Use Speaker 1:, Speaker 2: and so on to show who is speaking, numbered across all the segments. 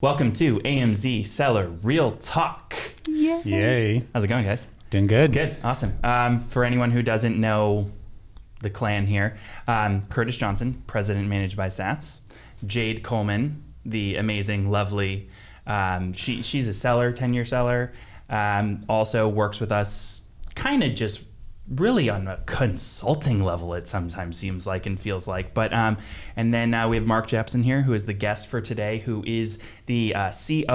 Speaker 1: Welcome to AMZ Seller Real Talk.
Speaker 2: Yay.
Speaker 3: Yay.
Speaker 1: How's it going, guys?
Speaker 3: Doing good.
Speaker 1: Good, awesome. Um, for anyone who doesn't know the clan here, um, Curtis Johnson, president managed by Stats. Jade Coleman, the amazing, lovely, um, she, she's a seller, 10 year seller, um, also works with us kind of just really on a consulting level it sometimes seems like and feels like but um, and then uh, we have mark jepson here who is the guest for today who is the uh, coo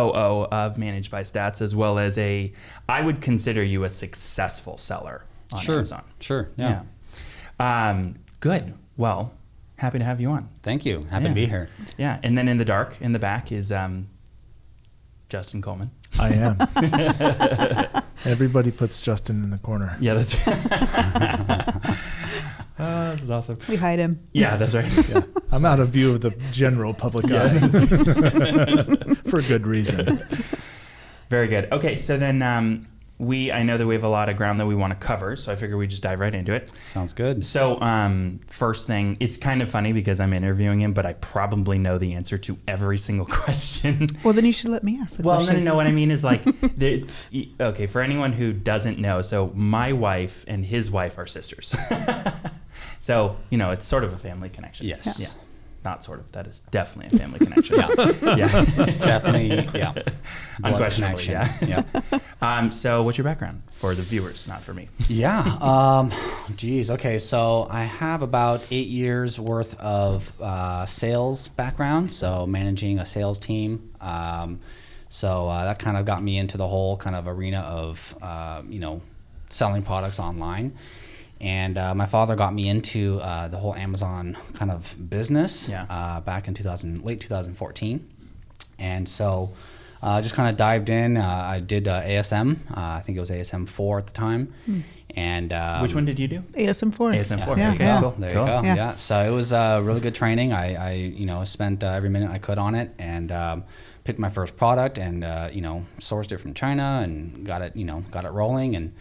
Speaker 1: of managed by stats as well as a i would consider you a successful seller on
Speaker 3: Sure.
Speaker 1: amazon
Speaker 3: Sure. Yeah.
Speaker 1: yeah um, good well happy to have you on
Speaker 3: Thank you. Happy
Speaker 1: Yeah.
Speaker 3: to be here.
Speaker 1: yeah and then in the dark in the back is um, justin coleman
Speaker 2: I am. Everybody puts Justin in the corner.
Speaker 1: yeah that's right oh, this is awesome
Speaker 4: We hide him.
Speaker 1: yeah that's right
Speaker 2: Yeah. I'm out of view of the general public eye for a good reason.
Speaker 1: Very good. Okay, so then um, we I know that we have a lot of ground that we want to cover, so I figure we just dive right into it.
Speaker 3: Sounds good.
Speaker 1: So um, first thing, it's kind of funny because I'm interviewing him, but I probably know the answer to every single question.
Speaker 4: Well, then you should let me ask the
Speaker 1: well, no, no,
Speaker 4: questions.
Speaker 1: no. What I mean is like, the, okay, for anyone who doesn't know, so my wife and his wife are sisters. so you know, it's sort of a family connection.
Speaker 3: Yes.
Speaker 1: Yeah. Not sort of. That is definitely a family connection.
Speaker 3: Yeah.
Speaker 1: yeah.
Speaker 3: Definitely. Yeah.
Speaker 1: Unquestionably,
Speaker 3: connection.
Speaker 1: yeah.
Speaker 3: Yeah.
Speaker 1: Um, so, what's your background for the viewers, not for me?
Speaker 3: Yeah. Um, geez. Okay. So I have about eight years worth of uh, sales background. So managing a sales team. Um, so uh, that kind of got me into the whole kind of arena of uh, you know selling products online. And uh, my father got me into uh, the whole Amazon kind of business
Speaker 1: Yeah.
Speaker 3: uh, back in 2000, late 2014. And so uh, just kind of dived in. Uh, I did uh, ASM. Uh, I think it was ASM 4 at the time. And um,
Speaker 1: Which one did you do?
Speaker 4: ASM4.
Speaker 1: ASM4.
Speaker 4: Yeah,
Speaker 1: there you go.
Speaker 4: yeah.
Speaker 1: Cool.
Speaker 3: there
Speaker 1: Cool.
Speaker 3: you go.
Speaker 4: Yeah.
Speaker 3: Yeah. So it was uh, really good training. I, I you know, spent uh, every minute I could on it and um, picked my first product and, uh, you know, sourced it from China and got it, you know, got it rolling. And,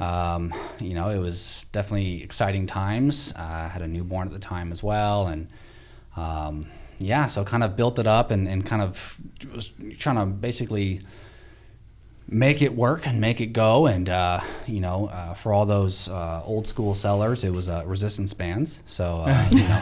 Speaker 3: um, you know, it was definitely exciting times. Uh, I had a newborn at the time as well. And, um, yeah, so kind of built it up and, and kind of was trying to basically make it work and make it go. And uh, you know, uh, for all those uh, old school sellers, it was uh, resistance bands. So uh, you know,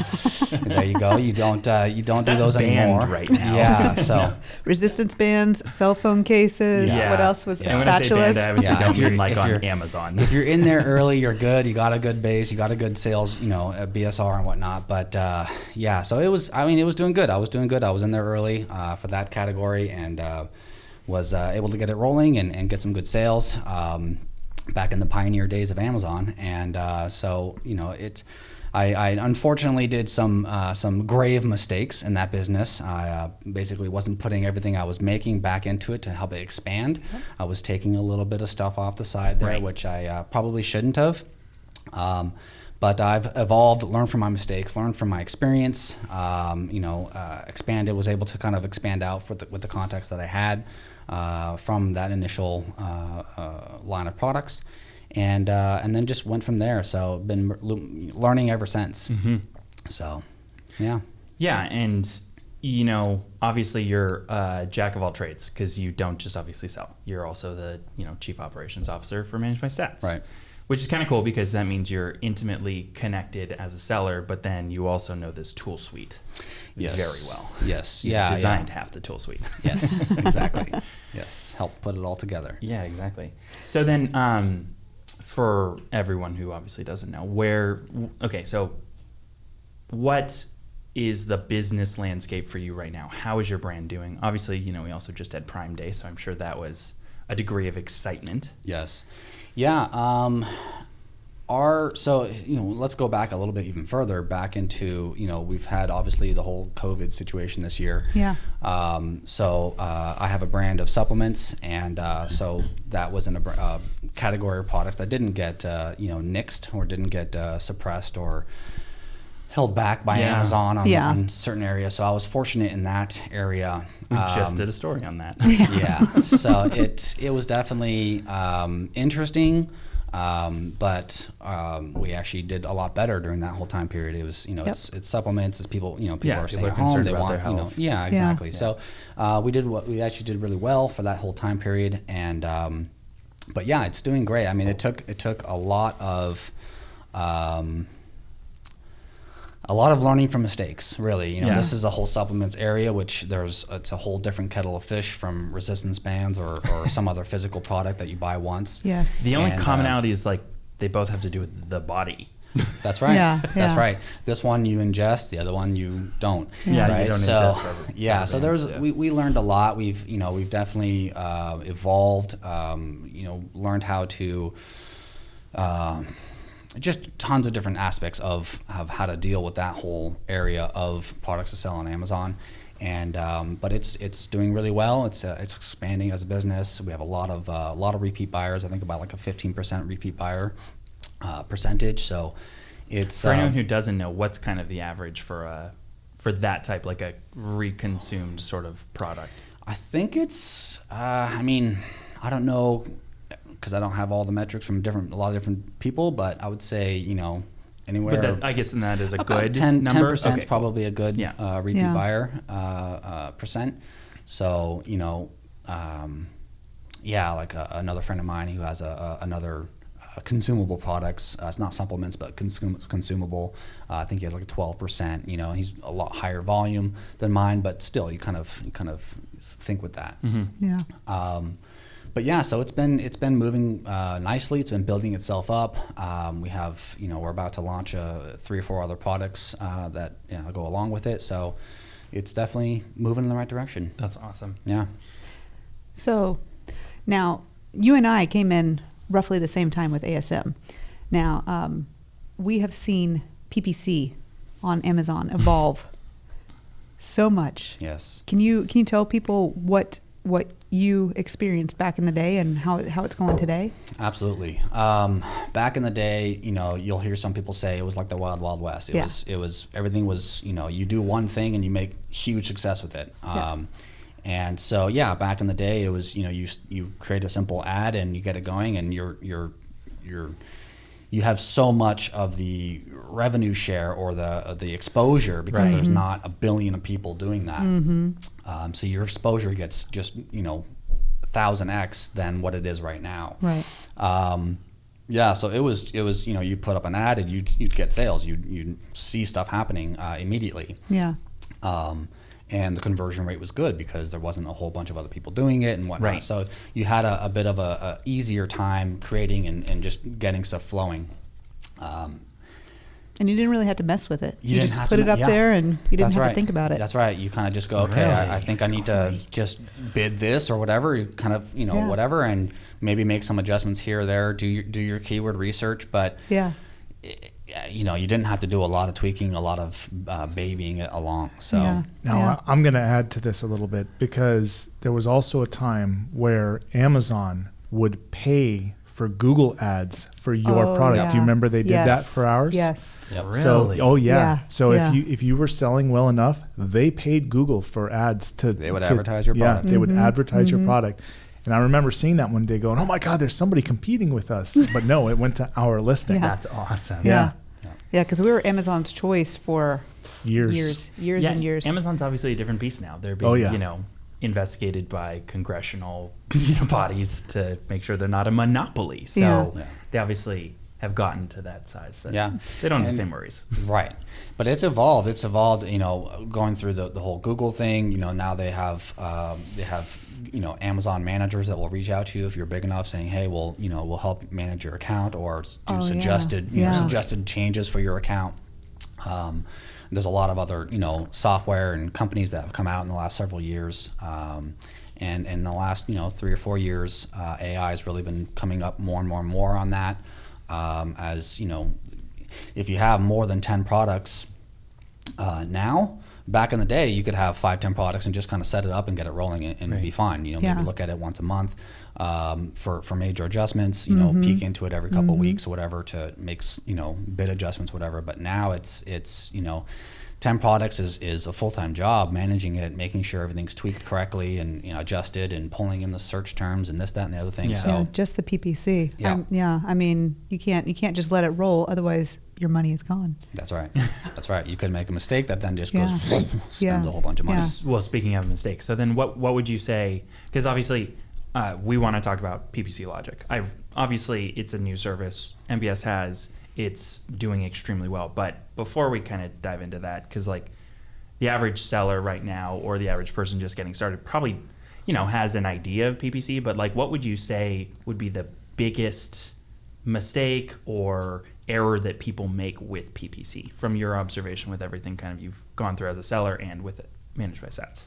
Speaker 3: there you go. You don't uh, you don't do those anymore
Speaker 1: right now.
Speaker 3: Yeah. So
Speaker 4: Resistance bands, cell phone cases.
Speaker 3: Yeah.
Speaker 4: What else was
Speaker 3: Yeah.
Speaker 1: And I say band, I
Speaker 4: spatulas?
Speaker 3: Yeah,
Speaker 1: don't
Speaker 3: if you're-
Speaker 1: mean like on Amazon.
Speaker 3: if you're in there early, you're good. You got a good base. You got a good sales, you know, a BSR and whatnot. But uh, yeah, so it was. I mean, it was doing good. I was doing good. I was in there early uh, for that category and uh, was uh, able to get it rolling and, and get some good sales. Um, back in the pioneer days of Amazon, and uh, so you know it. I, I unfortunately did some uh, some grave mistakes in that business. I uh, basically wasn't putting everything I was making back into it to help it expand. I was taking a little bit of stuff off the side there,
Speaker 1: Right.
Speaker 3: which I uh, probably shouldn't have. Um, but I've evolved, learned from my mistakes, learned from my experience. Um, you know, uh, expanded, was able to kind of expand out for the, with the context that I had from that initial uh, uh, line of products, and uh, and then just went from there. So been learning ever since. So, yeah.
Speaker 1: yeah, and you know, obviously you're uh, jack of all trades because you don't just obviously sell. You're also the you know chief operations officer for Managed by Stats.
Speaker 3: Right.
Speaker 1: Which is kind of cool because that means you're intimately connected as a seller, but then you also know this tool suite
Speaker 3: Yes.
Speaker 1: very well.
Speaker 3: Yes.
Speaker 1: You
Speaker 3: Yeah. yeah.
Speaker 1: designed half the tool suite.
Speaker 3: Yes. Exactly. yes. Help put it all together.
Speaker 1: Yeah, exactly. So then, um, for everyone who obviously doesn't know, where okay, so what is the business landscape for you right now? How is your brand doing? Obviously, you know, we also just had Prime Day, so I'm sure that was a degree of excitement.
Speaker 3: Yes. Yeah. Um, our so you know let's go back a little bit even further back into you know we've had obviously the whole COVID situation this year.
Speaker 4: Yeah.
Speaker 3: Um, so uh, I have a brand of supplements, and uh, so that was in a uh, category of products that didn't get uh, you know nixed or didn't get uh, suppressed or held back by
Speaker 1: Yeah.
Speaker 3: Amazon on,
Speaker 4: Yeah.
Speaker 3: on certain areas. So I was fortunate in that area.
Speaker 1: We just
Speaker 3: Um,
Speaker 1: did a story on that.
Speaker 3: yeah. So it it was definitely um, interesting, Um, but um, we actually did a lot better during that whole time period. It was, you know,
Speaker 4: Yep.
Speaker 3: it's it's supplements. It's people, you know, people
Speaker 1: Yeah,
Speaker 3: are
Speaker 1: people
Speaker 3: staying
Speaker 1: are
Speaker 3: at home. They want, you know,
Speaker 1: health.
Speaker 3: yeah,
Speaker 4: Yeah.
Speaker 3: exactly. So uh, we did what we actually did really well for that whole time period, and um, but yeah, it's doing great. I mean, it took it took a lot of. A lot of learning from mistakes, really. You know,
Speaker 1: Yeah.
Speaker 3: this is a whole supplements area, which there's it's a whole different kettle of fish from resistance bands or, or some other physical product that you buy once.
Speaker 4: Yes.
Speaker 1: The only
Speaker 3: And, uh,
Speaker 1: commonality is like they both have to do with the body.
Speaker 3: That's right.
Speaker 4: Yeah,
Speaker 3: That's
Speaker 4: yeah.
Speaker 3: right. This one you ingest, the other one you don't.
Speaker 1: Yeah, you don't
Speaker 3: so,
Speaker 1: ingest rubber-
Speaker 3: Yeah,
Speaker 1: rubber
Speaker 3: so there's
Speaker 1: yeah.
Speaker 3: we, we learned a lot. We've you know we've definitely uh, evolved. Um, you know, learned how to. Um, just tons of different aspects of, of how to deal with that whole area of products to sell on Amazon, and um, but it's it's doing really well. It's uh, it's expanding as a business. We have a lot of uh, a lot of repeat buyers. I think about like a fifteen percent repeat buyer uh, percentage. So it's
Speaker 1: For anyone
Speaker 3: um,
Speaker 1: who doesn't know, what's kind of the average for a for that type, like a reconsumed sort of product?
Speaker 3: I think it's. Uh, I mean, I don't know because I don't have all the metrics from different a lot of different people, but I would say you know anywhere.
Speaker 1: But that, I guess that is a
Speaker 3: about
Speaker 1: good
Speaker 3: 10
Speaker 1: number.
Speaker 3: percent
Speaker 1: Okay,
Speaker 3: is probably a good
Speaker 1: Yeah.
Speaker 3: uh, repeat
Speaker 4: Yeah.
Speaker 3: buyer uh, uh, percent. So you know, um, yeah, like a, another friend of mine who has a, a another. Uh, consumable products. Uh, it's not supplements, but consum- consumable. Uh, I think he has like a twelve percent. You know, he's a lot higher volume than mine, but still, you kind of you kind of think with that.
Speaker 1: Mm-hmm.
Speaker 4: Yeah.
Speaker 3: Um, but yeah, so it's been it's been moving uh, nicely. It's been building itself up. Um, we have you know we're about to launch uh, three or four other products uh, that you know, go along with it. So it's definitely moving in the right direction.
Speaker 1: That's awesome.
Speaker 3: Yeah.
Speaker 4: So now you and I came in roughly the same time with ASM. Now um, we have seen PPC on Amazon evolve so much.
Speaker 3: Yes.
Speaker 4: Can you can you tell people what what you experienced back in the day and how how it's going today?
Speaker 3: Absolutely. Um, back in the day, you know, you'll hear some people say it was like the wild, wild west. It
Speaker 4: Yeah.
Speaker 3: was, it was, everything was, you know, you do one thing and you make huge success with it.
Speaker 4: Yeah.
Speaker 3: Um, and so, yeah, back in the day, it was, you know, you, you create a simple ad and you get it going and you're, you're, you're, you have so much of the revenue share or the the exposure because
Speaker 1: Right.
Speaker 3: there's
Speaker 4: Mm-hmm.
Speaker 3: not a billion of people doing that. Um, so your exposure gets just you know thousand x than what it is right now.
Speaker 4: Right.
Speaker 3: Um, yeah, so it was it was you know you put up an ad and you you'd get sales. You you see stuff happening uh, immediately.
Speaker 4: Yeah.
Speaker 3: Um, and the conversion rate was good because there wasn't a whole bunch of other people doing it and whatnot.
Speaker 1: Right.
Speaker 3: So you had a, a bit of a, a easier time creating and, and just getting stuff flowing. Um,
Speaker 4: And you didn't really have to mess with it. You,
Speaker 3: didn't
Speaker 4: just put
Speaker 3: to
Speaker 4: it up
Speaker 3: yeah.
Speaker 4: there and you didn't
Speaker 3: That's
Speaker 4: have
Speaker 3: right.
Speaker 4: to think about it.
Speaker 3: That's right. You kind of just go, okay, I, I think I need to just bid this or whatever. You kind of, you know,
Speaker 4: Yeah.
Speaker 3: whatever, and maybe make some adjustments here or there. Do your do your keyword research, but
Speaker 4: Yeah.
Speaker 3: eh, you know, you didn't have to do a lot of tweaking, a lot of uh, babying it along. So
Speaker 4: Yeah.
Speaker 2: Now,
Speaker 4: Yeah.
Speaker 2: I- I'm going to add to this a little bit because there was also a time where Amazon would pay for Google ads for your
Speaker 4: Oh,
Speaker 2: product. Do you remember they did that for ours?
Speaker 4: Yes.
Speaker 3: Yep.
Speaker 2: So, oh yeah.
Speaker 4: Yeah,
Speaker 2: So
Speaker 4: yeah.
Speaker 2: if you if you were selling well enough, they paid Google for ads to
Speaker 3: They would
Speaker 2: to-
Speaker 3: advertise your
Speaker 2: yeah,
Speaker 3: product.
Speaker 2: they would
Speaker 4: Mhm,
Speaker 2: advertise your
Speaker 4: mhm.
Speaker 2: product. And I remember seeing that one day, going, "Oh my God, there's somebody competing with us!" But no, it went to our listing.
Speaker 4: Yeah.
Speaker 1: That's awesome.
Speaker 4: Yeah.
Speaker 3: Yeah.
Speaker 4: Yeah, because we were Amazon's choice for
Speaker 2: Years.
Speaker 4: years, years
Speaker 1: Yeah,
Speaker 4: and years.
Speaker 1: Amazon's obviously a different beast now. They're oh, being,
Speaker 2: Oh, yeah.
Speaker 1: you know, investigated by congressional you know, bodies to make sure they're not a monopoly. So
Speaker 4: Yeah.
Speaker 3: Yeah.
Speaker 1: they obviously have gotten to that size that
Speaker 3: Yeah.
Speaker 1: they don't have the same worries.
Speaker 3: Right. But it's evolved. It's evolved. You know, going through the, the whole Google thing. You know, now they have um, they have you know Amazon managers that will reach out to you if you're big enough, saying, "Hey, well, you know, we'll help manage your account or do
Speaker 4: Oh, yeah.
Speaker 3: suggested you know
Speaker 4: Yeah.
Speaker 3: suggested changes for your account." Um, there's a lot of other you know software and companies that have come out in the last several years. Um, and in the last you know three or four years, uh, AI has really been coming up more and more and more on that. Um, as you know, if you have more than 10 products uh, now, back in the day, you could have five, 10 products and just kind of set it up and get it rolling and, and it'd be fine. You know,
Speaker 4: Yeah.
Speaker 3: maybe look at it once a month um, for, for major adjustments, you know, peek into it every couple of weeks or whatever to make, you know, bid adjustments, whatever. But now it's, it's, you know, 10 products is, is a full-time job managing it making sure everything's tweaked correctly and you know adjusted and pulling in the search terms and this that and the other thing
Speaker 1: Yeah.
Speaker 3: so
Speaker 4: yeah, just the PPC.
Speaker 3: Yeah.
Speaker 4: Um, yeah. I mean, you can't you can't just let it roll, otherwise your money is gone.
Speaker 3: that's right that's right you could make a mistake that then just
Speaker 4: Yeah.
Speaker 3: goes spends
Speaker 4: Yeah.
Speaker 3: a whole bunch of money
Speaker 4: Yeah.
Speaker 1: Well, speaking of mistakes, so then what what would you say? Because obviously, uh, we want to talk about PPC logic. I obviously it's a new service MBS has. It's doing extremely well. But before we kind of dive into that, because like the average seller right now or the average person just getting started probably you know has an idea of PPC. But like, what would you say would be the biggest mistake or error that people make with PPC from your observation with everything kind of you've gone through as a seller and with it managed by Stats?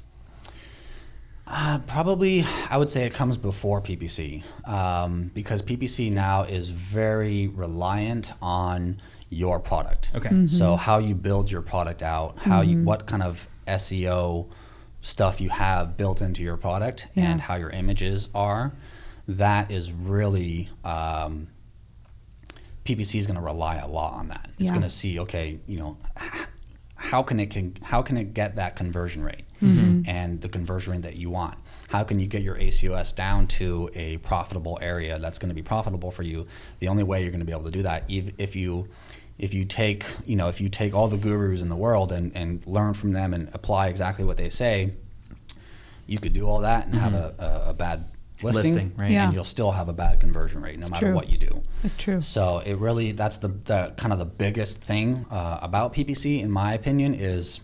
Speaker 3: Uh, probably, I would say it comes before PPC um, because PPC now is very reliant on your product.
Speaker 1: Okay.
Speaker 3: So how you build your product out, how you, what kind of SEO stuff you have built into your product,
Speaker 4: Yeah.
Speaker 3: and how your images are, that is really um, PPC is going to rely a lot on that. It's
Speaker 4: Yeah.
Speaker 3: going to see, okay, you know, h- how can it can how can it get that conversion rate mm-hmm. and the conversion rate that you want? How can you get your ACOS down to a profitable area that's going to be profitable for you? The only way you're going to be able to do that if, if you if you take you know if you take all the gurus in the world and, and learn from them and apply exactly what they say, you could do all that and have mm-hmm. a, a, a bad listing,
Speaker 1: Listing, right.
Speaker 4: Yeah.
Speaker 3: and you'll still have a bad conversion rate no
Speaker 4: It's
Speaker 3: matter
Speaker 4: true.
Speaker 3: what you do.
Speaker 4: It's true.
Speaker 3: So it really that's the, the kind of the biggest thing uh, about PPC in my opinion is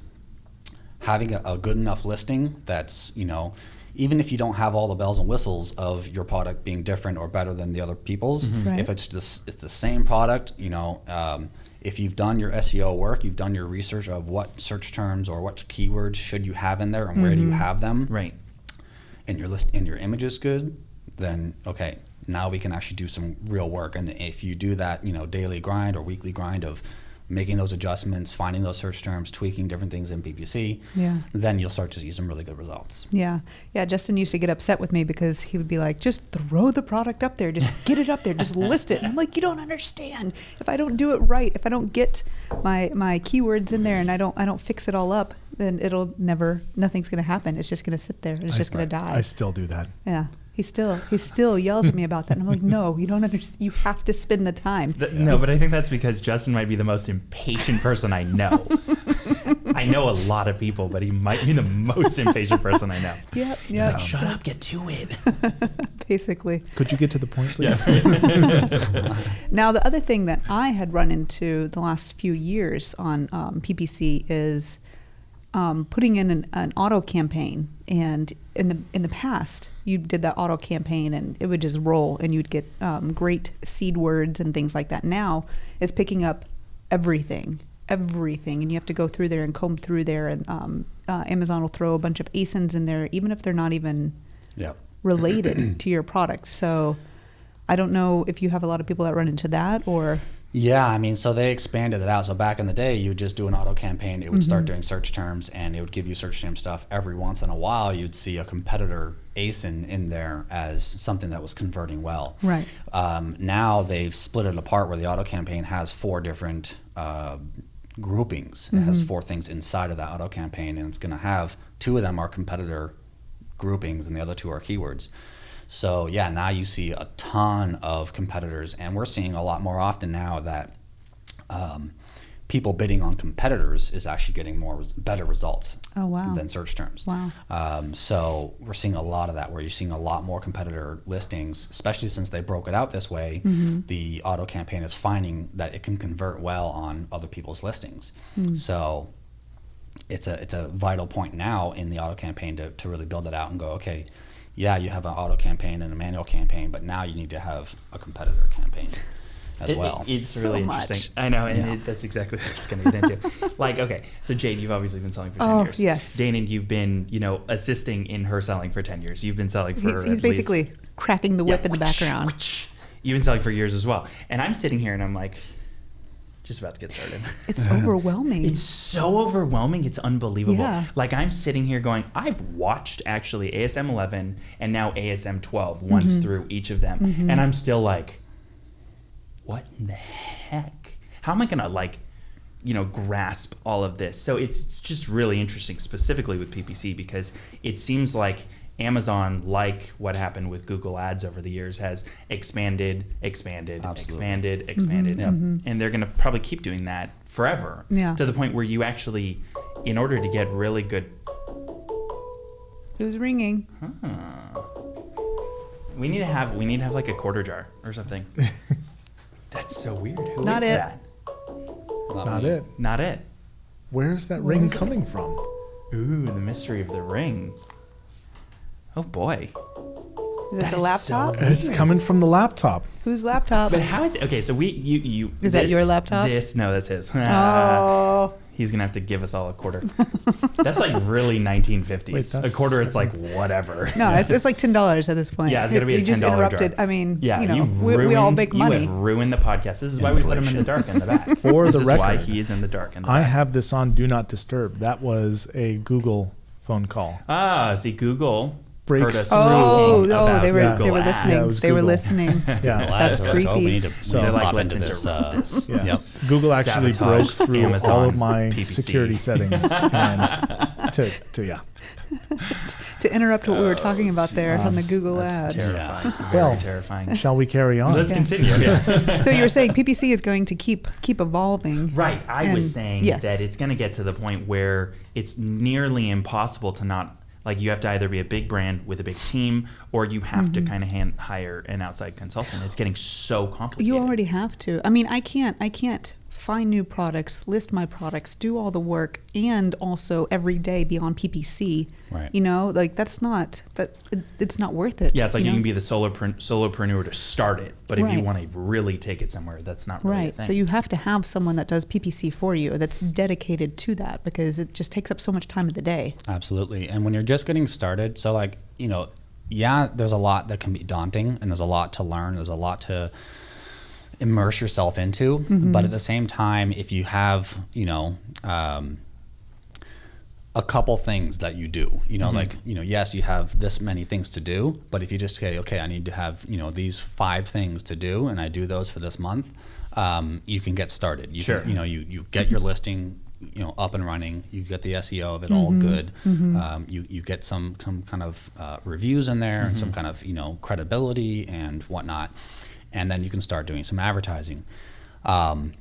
Speaker 3: having a, a good enough listing that's you know even if you don't have all the bells and whistles of your product being different or better than the other people's
Speaker 4: Right.
Speaker 3: if it's just it's the same product you know um, if you've done your SEO work you've done your research of what search terms or what keywords should you have in there and where do you have them
Speaker 1: Right.
Speaker 3: And your list and your image is good, then okay, now we can actually do some real work. And if you do that, you know, daily grind or weekly grind of making those adjustments, finding those search terms, tweaking different things in PPC,
Speaker 4: Yeah.
Speaker 3: then you'll start to see some really good results.
Speaker 4: Yeah, yeah. Justin used to get upset with me because he would be like, "Just throw the product up there, just get it up there, just list it." And I'm like, "You don't understand. If I don't do it right, if I don't get my my keywords in there, and I don't I don't fix it all up, then it'll never nothing's going to happen. It's just going to sit there. It's
Speaker 2: I-
Speaker 4: just going to die."
Speaker 2: I still do that.
Speaker 4: yeah. He still he still yells at me about that. And I'm like, "No, you don't understand. You have to spend the time."
Speaker 1: Th- No, but I think that's because Justin might be the most impatient person I know. I know a lot of people, but he might be the most impatient person I know.
Speaker 4: Yep,
Speaker 1: He's
Speaker 4: yep.
Speaker 1: like, shut up, get to it.
Speaker 4: Basically.
Speaker 2: Could you get to the point, please?
Speaker 4: Now, the other thing that I had run into the last few years on um, PPC is um, putting in an, an auto campaign. And in the in the past, you did that auto campaign, and it would just roll, and you'd get um, great seed words and things like that. Now, it's picking up everything, everything, and you have to go through there and comb through there. And um, uh, Amazon will throw a bunch of ASINs in there, even if they're not even
Speaker 3: Yep.
Speaker 4: related to your product. So I don't know if you have a lot of people that run into that or
Speaker 3: Yeah, I mean, so they expanded it out. So back in the day, you would just do an auto campaign. It would start doing search terms, and it would give you search term stuff. Every once in a while, you'd see a competitor ASIN in there as something that was converting well.
Speaker 4: Right.
Speaker 3: Um, now they've split it apart where the auto campaign has four different uh, groupings. It has four things inside of that auto campaign, and it's going to have two of them are competitor groupings, and the other two are keywords. So yeah, now you see a ton of competitors, and we're seeing a lot more often now that um, people bidding on competitors is actually getting more better results
Speaker 4: Oh, wow.
Speaker 3: than search terms.
Speaker 4: Wow.
Speaker 3: Um, so we're seeing a lot of that where you're seeing a lot more competitor listings, especially since they broke it out this way.
Speaker 4: Mm-hmm.
Speaker 3: The auto campaign is finding that it can convert well on other people's listings.
Speaker 4: Mm.
Speaker 3: So it's a it's a vital point now in the auto campaign to, to really build it out and go, okay, yeah, you have an auto campaign and a manual campaign, but now you need to have a competitor campaign as
Speaker 1: It-
Speaker 3: well.
Speaker 1: it's
Speaker 4: So
Speaker 1: really
Speaker 4: much.
Speaker 1: interesting. I know, and
Speaker 3: Yeah.
Speaker 1: it, that's exactly what I was going to get into. like, okay, so Jade, you've obviously been selling for 10
Speaker 4: Oh,
Speaker 1: years.
Speaker 4: yes.
Speaker 1: Dana, you've been, you know, assisting in her selling for 10 years. You've been selling for.
Speaker 4: he's,
Speaker 1: at
Speaker 4: he's
Speaker 1: least-
Speaker 4: basically cracking the whip
Speaker 1: Yeah,
Speaker 4: in the background.
Speaker 1: whoosh. You've been selling for years as well. And I'm sitting here and I'm like, just about to get started.
Speaker 4: It's overwhelming.
Speaker 1: It's so overwhelming. It's unbelievable.
Speaker 4: Yeah.
Speaker 1: Like I'm sitting here going, I've watched actually ASM 11 and now ASM 12 once
Speaker 4: Mm-hmm.
Speaker 1: through each of them, and I'm still like, what in the heck? How am I gonna like you know grasp all of this. So it's just really interesting, specifically with PPC, because it seems like Amazon, like what happened with Google Ads over the years, has expanded, expanded,
Speaker 3: Absolutely.
Speaker 1: expanded, expanded, mm-hmm, mm-hmm. and they're going to probably keep doing that forever.
Speaker 4: Yeah.
Speaker 1: To the point where you actually, in order to get really good,
Speaker 4: Who's ringing?
Speaker 1: we need to have we need to have like a quarter jar or something. That's so weird. Who is
Speaker 4: Not it.
Speaker 1: that?
Speaker 2: Not
Speaker 3: me.
Speaker 2: it.
Speaker 1: Not it.
Speaker 2: Where's that ring coming from?
Speaker 1: Ooh, the mystery of the ring. Oh boy.
Speaker 4: Is
Speaker 1: That
Speaker 4: it the
Speaker 1: is
Speaker 4: laptop?
Speaker 1: so-
Speaker 2: It's coming from the laptop.
Speaker 4: Whose laptop?
Speaker 1: But how is it? Okay, so we you you.
Speaker 4: Is that your laptop?
Speaker 1: This no, that's his.
Speaker 4: Oh,
Speaker 1: He's gonna have to give us all a quarter. that's like really 1950s.
Speaker 2: Wait,
Speaker 1: a
Speaker 2: that's
Speaker 1: quarter, it's like whatever.
Speaker 4: no, it's, it's like ten dollars at this point.
Speaker 1: Yeah, it's gonna be a
Speaker 4: You just
Speaker 1: $10 jar.
Speaker 4: interrupted. I mean,
Speaker 1: Yeah,
Speaker 4: you know,
Speaker 1: you
Speaker 4: we, we all
Speaker 1: ruined-
Speaker 4: make
Speaker 1: You
Speaker 4: money.
Speaker 1: have ruined the podcast. This is why we put him in the dark in the back.
Speaker 2: For
Speaker 1: this
Speaker 2: the
Speaker 1: is why
Speaker 2: record,
Speaker 1: he is in the dark in the
Speaker 2: I
Speaker 1: back.
Speaker 2: have this on Do Not Disturb. That was a Google phone call.
Speaker 1: Ah, see, Google
Speaker 2: Breaks
Speaker 1: us
Speaker 2: through.
Speaker 4: Oh,
Speaker 1: talking
Speaker 4: oh,
Speaker 1: about
Speaker 4: they were
Speaker 2: Yeah.
Speaker 4: they were listening.
Speaker 2: Yeah, it was
Speaker 4: they were listening.
Speaker 2: Yeah.
Speaker 4: That's
Speaker 3: They're like, oh, we
Speaker 4: creepy.
Speaker 3: need to, we
Speaker 2: So-
Speaker 3: need to
Speaker 1: They're like,
Speaker 3: pop into this. Uh.
Speaker 2: Yeah.
Speaker 3: Yep.
Speaker 2: Google actually
Speaker 1: Sabotage
Speaker 2: broke through all of my
Speaker 1: PPC.
Speaker 2: security settings and to, to yeah.
Speaker 4: To interrupt what we were talking about there on the Google
Speaker 1: That's
Speaker 4: ads.
Speaker 1: terrifying. Very
Speaker 2: Well,
Speaker 1: terrifying.
Speaker 2: Shall we carry on?
Speaker 1: Let's
Speaker 4: Yeah.
Speaker 1: continue. Yes.
Speaker 4: So you were saying PPC is going to keep keep evolving.
Speaker 1: Right. I was saying
Speaker 4: yes.
Speaker 1: that it's going to get to the point where it's nearly impossible to not like you have to either be a big brand with a big team or you have
Speaker 4: Mm-hmm.
Speaker 1: to kind of hand, hire an outside consultant. It's getting so complicated.
Speaker 4: You already have to. I mean, I can't. I can't find new products, list my products, do all the work, and also every day be on PPC.
Speaker 3: Right.
Speaker 4: You know, like that's not that. It's not worth it.
Speaker 1: Yeah, it's like you,
Speaker 4: know?
Speaker 1: can be the solopren- solopreneur to start it, but if you want to really take it somewhere, that's not really a
Speaker 4: Right.
Speaker 1: thing.
Speaker 4: So you have to have someone that does PPC for you that's dedicated to that because it just takes up so much time of the day.
Speaker 3: Absolutely. And when you're just getting started, so like, you know, yeah, there's a lot that can be daunting and there's a lot to learn. There's a lot to immerse yourself into. But at the same time, if you have, you know, um, a couple things that you do, you know, like, you know, yes, you have this many things to do, but if you just say, okay, I need to have, you know, these five things to do and I do those for this month, um, you can get started. You
Speaker 1: Sure.
Speaker 3: Can, you know, you, you get your listing, you know, up and running. You get the SEO of it all good. Um, you, you get some, some kind of uh, reviews in there and some kind of, you know, credibility and whatnot. And then you can start doing some advertising. Um,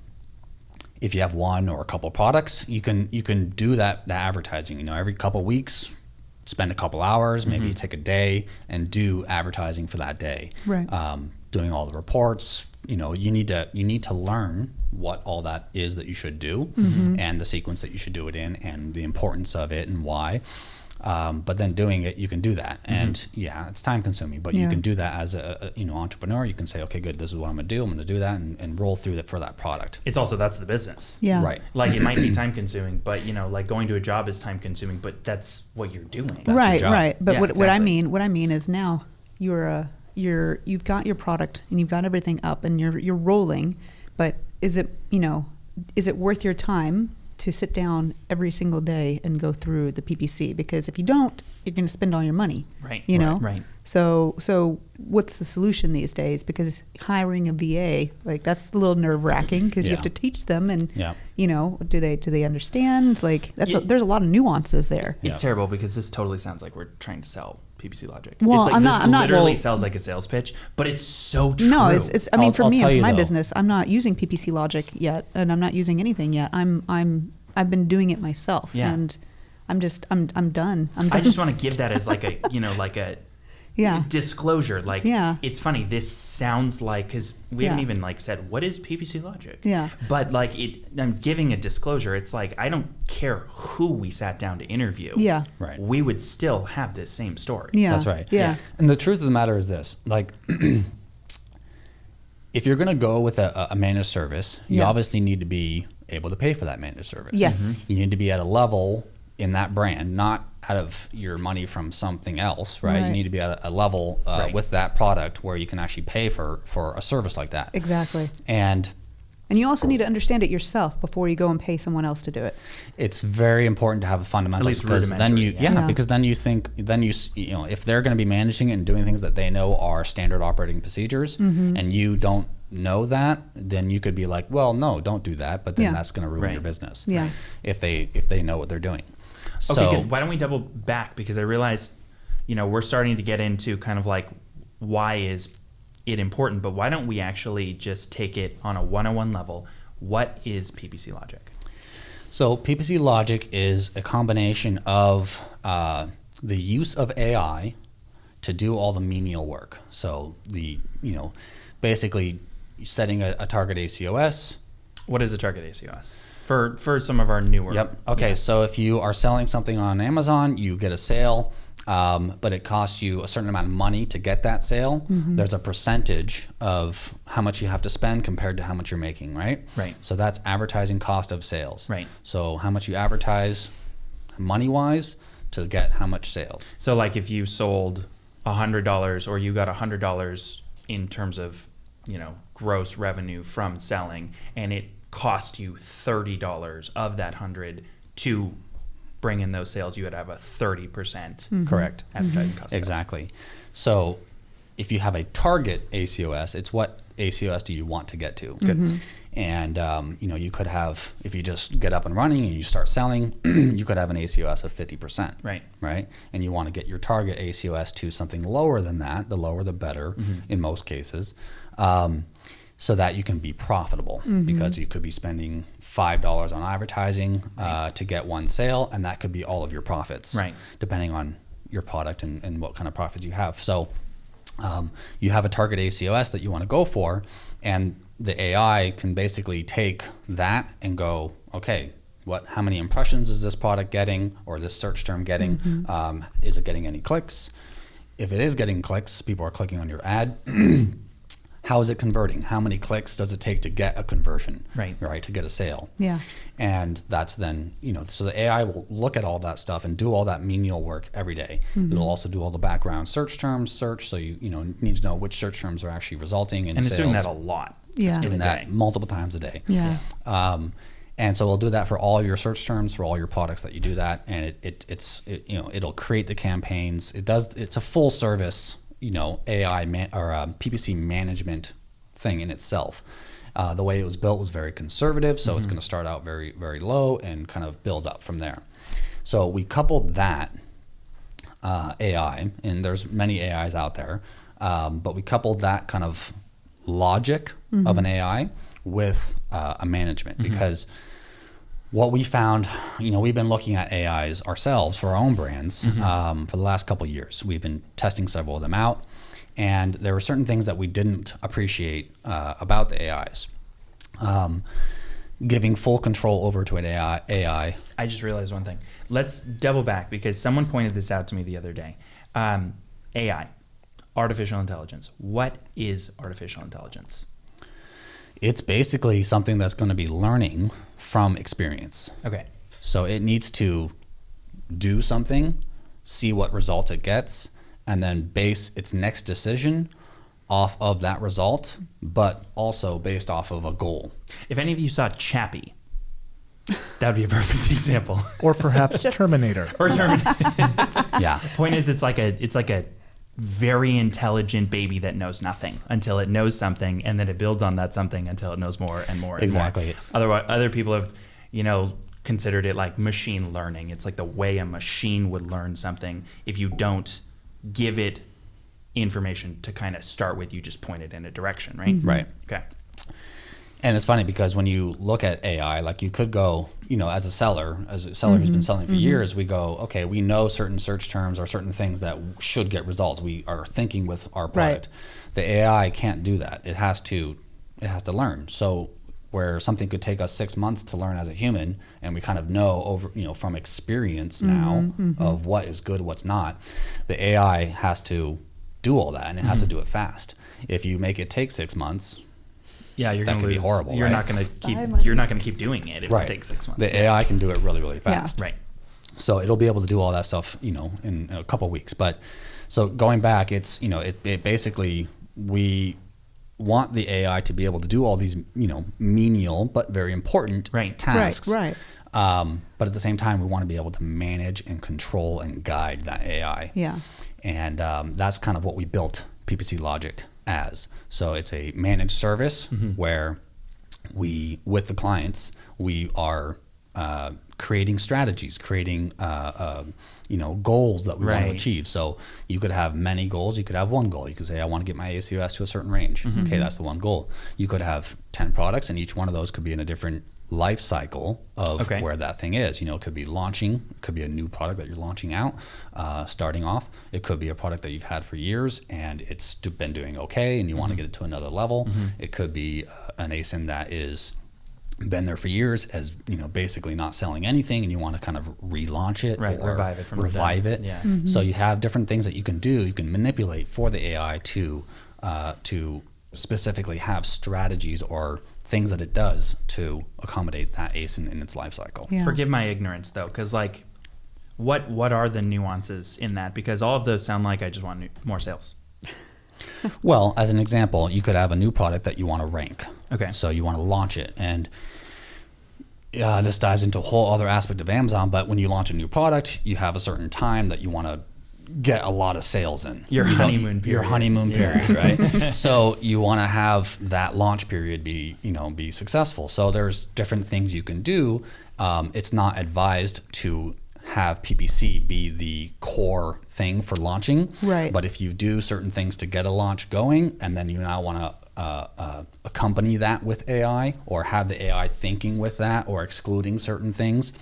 Speaker 3: if you have one or a couple products, you can you can do that, that advertising. You know, every couple weeks, spend a couple hours, maybe take a day and do advertising for that day.
Speaker 4: Right.
Speaker 3: Um, doing all the reports. You know, you need to you need to learn what all that is that you should do, and the sequence that you should do it in, and the importance of it and why. Um, but then doing it, you can do that, and yeah, it's time consuming. But you can do that as a, a you know entrepreneur. You can say, okay, good, this is what I'm gonna do. I'm gonna do that, and, and roll through that for that product.
Speaker 1: it's also that's the business.
Speaker 4: Yeah.
Speaker 3: Right.
Speaker 1: Like it might be time consuming, but you know, like going to a job is time consuming, but that's what you're doing.
Speaker 3: your
Speaker 4: right.
Speaker 3: job.
Speaker 4: Right. But
Speaker 1: Yeah,
Speaker 4: what, what I mean, what I mean is now you're a you're you've got your product and you've got everything up and you're you're rolling, but is it you know is it worth your time to sit down every single day and go through the PPC? Because if you don't, you're going to spend all your money.
Speaker 1: Right,
Speaker 4: You
Speaker 1: right,
Speaker 4: know.
Speaker 1: right.
Speaker 4: So so what's the solution these days? Because hiring a VA like that's a little nerve wracking because you have to teach them and
Speaker 3: Yeah.
Speaker 4: you know do they do they understand like that's a, there's a lot of nuances there.
Speaker 1: It's
Speaker 3: Yeah.
Speaker 1: terrible because this totally sounds like we're trying to sell PPC Logic.
Speaker 4: Well,
Speaker 1: it's like
Speaker 4: I'm
Speaker 1: this
Speaker 4: not- I'm not-
Speaker 1: literally
Speaker 4: well-
Speaker 1: sounds like a sales pitch, but it's so true.
Speaker 4: No, it's, it's I mean
Speaker 3: I'll-
Speaker 4: for
Speaker 3: I'll
Speaker 4: me
Speaker 3: tell
Speaker 4: and for my
Speaker 3: though.
Speaker 4: business, I'm not using PPC Logic yet, and I'm not using anything yet. I'm I'm I've been doing it myself,
Speaker 1: Yeah.
Speaker 4: and I'm just I'm I'm done. I'm done.
Speaker 1: I just want to give that as like a you know like a
Speaker 4: Yeah.
Speaker 1: disclosure. Like
Speaker 4: Yeah.
Speaker 1: it's funny. This sounds like because we haven't even like said what is PPC Logic.
Speaker 4: Yeah.
Speaker 1: But like it, I'm giving a disclosure. It's like I don't care who we sat down to interview.
Speaker 4: Yeah.
Speaker 3: Right.
Speaker 1: We would still have this same story.
Speaker 4: Yeah.
Speaker 3: That's right.
Speaker 4: Yeah.
Speaker 3: And the truth of the matter is this: like, if you're going to go with a, a managed service, you obviously need to be able to pay for that managed service.
Speaker 4: Yes.
Speaker 1: Mm-hmm.
Speaker 3: You need to be at a level in that brand, not out of your money from something else, right? You need to be at a, a level uh,
Speaker 1: Right.
Speaker 3: with that product where you can actually pay for for a service like that.
Speaker 4: Exactly.
Speaker 3: And
Speaker 4: And you also need to understand it yourself before you go and pay someone else to do it.
Speaker 3: it's very important to have a fundamental
Speaker 1: least
Speaker 3: because then you yeah.
Speaker 4: yeah. Yeah.
Speaker 3: because then you think then you you know if they're going to be managing it and doing things that they know are standard operating procedures
Speaker 4: Mm-hmm.
Speaker 3: and you don't know that, then you could be like, well, no, don't do that. But then
Speaker 4: Yeah.
Speaker 3: that's going to ruin your business.
Speaker 4: Yeah.
Speaker 3: If they if they know what they're doing.
Speaker 1: Okay, good. Why don't we double back because I realized, you know, we're starting to get into kind of like why is it important, but why don't we actually just take it on a one-on-one level? What is PPC logic?
Speaker 3: So PPC logic is a combination of uh, the use of AI to do all the menial work. So the you know, basically setting a, a target ACOS.
Speaker 1: What is a target ACOS for for some of our newer?
Speaker 3: Yep. Okay.
Speaker 1: Yeah.
Speaker 3: So if you are selling something on Amazon, you get a sale, um, but it costs you a certain amount of money to get that sale. There's a percentage of how much you have to spend compared to how much you're making, right?
Speaker 1: Right.
Speaker 3: So that's advertising cost of sales.
Speaker 1: Right.
Speaker 3: So how much you advertise, money wise, to get how much sales.
Speaker 1: So like if you sold hundred dollars or you got hundred dollars in terms of you know gross revenue from selling, and it cost you thirty dollars of that hundred to bring in those sales, you would have a thirty percent
Speaker 3: Correct.
Speaker 1: advertising cost. sales.
Speaker 3: Exactly. So if you have a target ACOS, it's what ACOS do you want to get to? Good. And um, you know, you could have if you just get up and running and you start selling, you could have an ACOS of fifty percent.
Speaker 1: Right.
Speaker 3: Right. And you want to get your target ACOS to something lower than that. The lower, the better in most cases. Um, so that you can be profitable because you could be spending five dollars on advertising uh, to get one sale, and that could be all of your profits
Speaker 1: Right.
Speaker 3: depending on your product and, and what kind of profits you have. So um, you have a target ACOS that you want to go for, and the AI can basically take that and go, okay, what? How many impressions is this product getting, or this search term getting? Um, is it getting any clicks? If it is getting clicks, people are clicking on your ad. How is it converting? How many clicks does it take to get a conversion?
Speaker 1: Right.
Speaker 3: Right. To get a sale
Speaker 4: Yeah.
Speaker 3: and that's then you know so the ai will look at all that stuff and do all that menial work every day. it'll also do all the background search terms search so you you know need to know which search terms are actually resulting in
Speaker 1: And it's doing that a lot.
Speaker 4: Yeah.
Speaker 1: in a
Speaker 3: doing that
Speaker 1: day.
Speaker 3: multiple times a day
Speaker 4: Yeah.
Speaker 3: um, and so it'll do that for all your search terms for all your products that you do that and it, it it's it, you know it'll create the campaigns it does it's a full service you know ai man, or um, ppc management thing in itself. Uh, the way it was built was very conservative so it's going to start out very very low and kind of build up from there. So we coupled that uh, AI, and there's many AIs out there, um, but we coupled that kind of logic of an AI with uh, a management because what we found, you know, we've been looking at AIs ourselves for our own brands um, for the last couple of years. We've been testing several of them out, and there were certain things that we didn't appreciate uh, about the AIs. Um, giving full control over to an AI, AI
Speaker 1: I just realized one thing. Let's double back because someone pointed this out to me the other day. Um, AI, artificial intelligence. What is artificial intelligence?
Speaker 3: it's basically something that's going to be learning from experience.
Speaker 1: Okay.
Speaker 3: So it needs to do something, see what result it gets, and then base its next decision off of that result, but also based off of a goal.
Speaker 1: If any of you saw Chappie, that would be a perfect example.
Speaker 2: Or perhaps Terminator.
Speaker 1: or Terminator.
Speaker 3: Yeah.
Speaker 1: The Point is, it's like a it's like a very intelligent baby that knows nothing until it knows something, and then it builds on that something until it knows more and more. And
Speaker 3: Exactly.
Speaker 1: More. Otherwise, other people have, you know, considered it like machine learning. It's like the way a machine would learn something if you don't give it information to kind of start with. You just point it in a direction, right?
Speaker 3: Right.
Speaker 1: Okay.
Speaker 3: And it's funny because when you look at AI, like you could go, you know, as a seller, as a seller who's been mm-hmm. selling for mm-hmm. years, we go, okay, we know certain search terms or certain things that should get results. We are thinking with our product. The AI can't do that. It has to, it has to learn. So where something could take us six months to learn as a human, and we kind of know over, you know, from experience mm-hmm, now of what is good, what's not. The AI has to do all that, and it has to do it fast. If you make it take six months,
Speaker 1: Yeah, you're
Speaker 3: That
Speaker 1: gonna
Speaker 3: could be
Speaker 1: lose.
Speaker 3: horrible,
Speaker 1: You're
Speaker 3: right?
Speaker 1: not gonna keep. You're not gonna keep doing it if it takes six months.
Speaker 3: The
Speaker 1: Yeah.
Speaker 3: AI can do it really, really
Speaker 4: Yeah.
Speaker 3: fast.
Speaker 1: Right.
Speaker 3: So it'll be able to do all that stuff, you know, in a couple weeks. But so going back, it's you know, it, it basically we want the AI to be able to do all these, you know, menial but very important
Speaker 1: Right.
Speaker 3: tasks.
Speaker 4: Right,
Speaker 3: Um, but at the same time, we want to be able to manage and control and guide that AI.
Speaker 4: Yeah.
Speaker 3: And um, that's kind of what we built PPC Logic as. So it's a managed service where we, with the clients, we are uh, creating strategies, creating uh, uh, you know goals that we want to achieve. So you could have many goals. You could have one goal. You could say, I want to get my ACOS to a certain range. Okay, that's the one goal. You could have ten products, and each one of those could be in a different life cycle of
Speaker 1: Okay.
Speaker 3: where that thing is. You know, it could be launching, it could be a new product that you're launching out, uh, starting off. It could be a product that you've had for years and it's been doing okay, and you want to get it to another level. It could be uh, an ASIN that is been there for years as you know basically not selling anything and you want to kind of relaunch it
Speaker 1: Right,
Speaker 3: or
Speaker 1: revive it from the dead.
Speaker 3: revive it
Speaker 1: Yeah.
Speaker 3: so you have different things that you can do you can manipulate for the ai to uh, to specifically have strategies or things that it does to accommodate that asin in its life cycle
Speaker 4: Yeah.
Speaker 1: Forgive my ignorance though, because like, what what are the nuances in that? Because all of those sound like I just want new, more sales.
Speaker 3: Well, as an example, you could have a new product that you want to rank.
Speaker 1: Okay.
Speaker 3: So you want to launch it, and uh, this dives into a whole other aspect of Amazon. But when you launch a new product, you have a certain time that you want to get a lot of sales in.
Speaker 1: Your
Speaker 3: You don't-
Speaker 1: honeymoon
Speaker 3: Your
Speaker 1: period.
Speaker 3: honeymoon
Speaker 1: Yeah.
Speaker 3: period, right? so you want to have that launch period be, you know, be successful. So there's different things you can do. Um, it's not advised to have PPC be the core thing for launching.
Speaker 4: Right.
Speaker 3: But if you do certain things to get a launch going, and then you now want to uh, uh, accompany that with AI or have the AI thinking with that or excluding certain things,